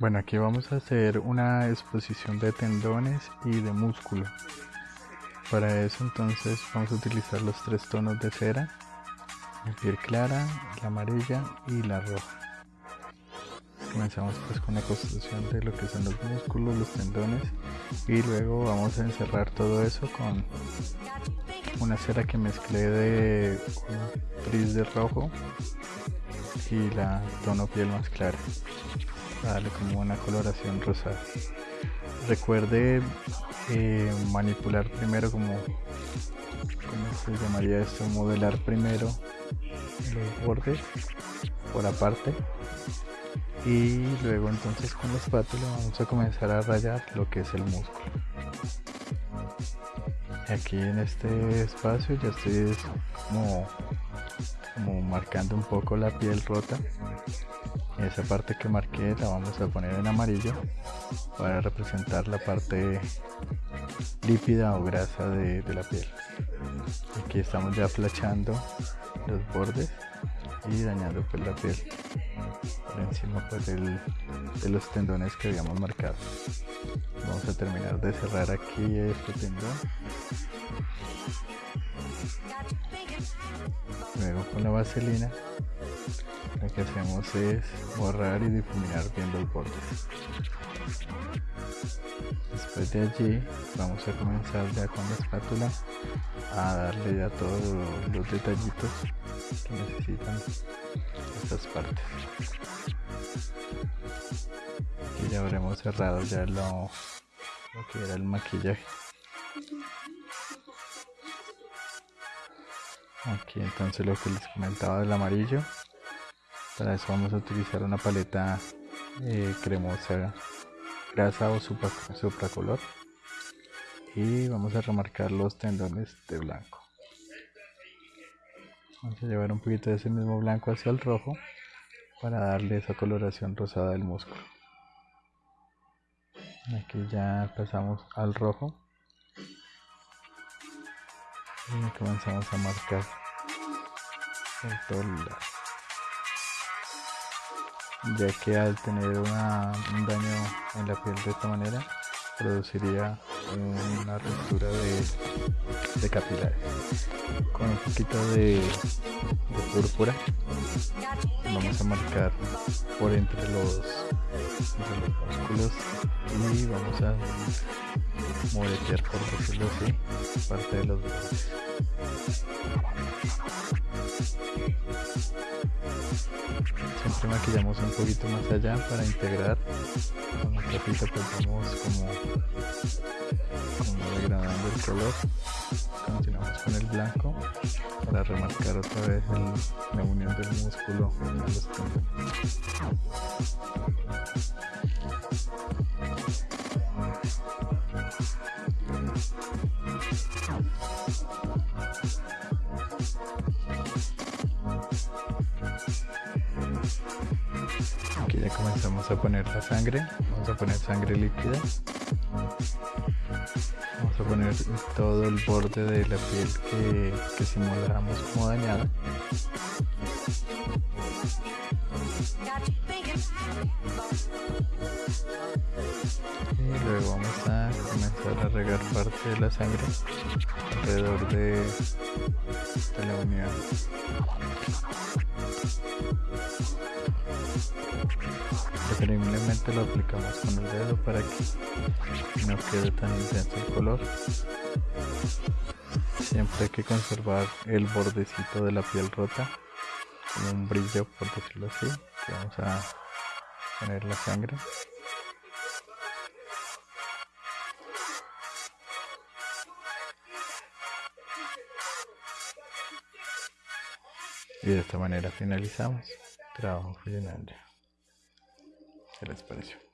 Bueno, aquí vamos a hacer una exposición de tendones y de músculo. Para eso entonces vamos a utilizar los tres tonos de cera, la piel clara, la amarilla y la roja. Comenzamos pues con la construcción de lo que son los músculos, los tendones y luego vamos a encerrar todo eso con una cera que mezclé de un tris de rojo y la tono piel más clara darle como una coloración rosada. Recuerde eh, manipular primero como se llamaría esto modelar primero los bordes por aparte. Y luego entonces con la espátula vamos a comenzar a rayar lo que es el músculo. Aquí en este espacio ya estoy como, como marcando un poco la piel rota esa parte que marqué la vamos a poner en amarillo para representar la parte lípida o grasa de, la piel. Aquí estamos ya flachando los bordes y dañando pues la piel por encima pues de los tendones que habíamos marcado. Vamos a terminar de cerrar aquí este tendón. Luego con la vaselina lo que hacemos es borrar y difuminar bien los bordes. Después de allí vamos a comenzar ya con la espátula a darle ya todos los detallitos que necesitan estas partes. Y ya habremos cerrado ya lo, lo que era el maquillaje. Aquí entonces lo que les comentaba del amarillo para eso vamos a utilizar una paleta eh, cremosa grasa o supra, color y vamos a remarcar los tendones de blanco. Vamos a llevar un poquito de ese mismo blanco hacia el rojo para darle esa coloración rosada del músculo. Aquí ya pasamos al rojo. Y comenzamos a marcar el todo ya que al tener un daño en la piel de esta manera produciría una ruptura de, capilares. Con un poquito de, púrpura vamos a marcar por entre los, músculos y vamos a moretear por decirlo así parte de los bordes siempre maquillamos un poquito más allá para integrar con un trapito pues vamos como, degradando el color. Continuamos con el blanco para remarcar otra vez la unión del músculo comenzamos a poner la sangre. Vamos a poner sangre líquida. Vamos a poner todo el borde de la piel que, que simulamos como dañada. Y luego vamos a comenzar a regar parte de la sangre alrededor de, de la unión preferiblemente lo aplicamos con el dedo para que no quede tan intenso el color. Siempre hay que conservar el bordecito de la piel rota como un brillo por decirlo así vamos a poner la sangre. Y de esta manera finalizamos. Trabajo funcionando ¿Qué les pareció?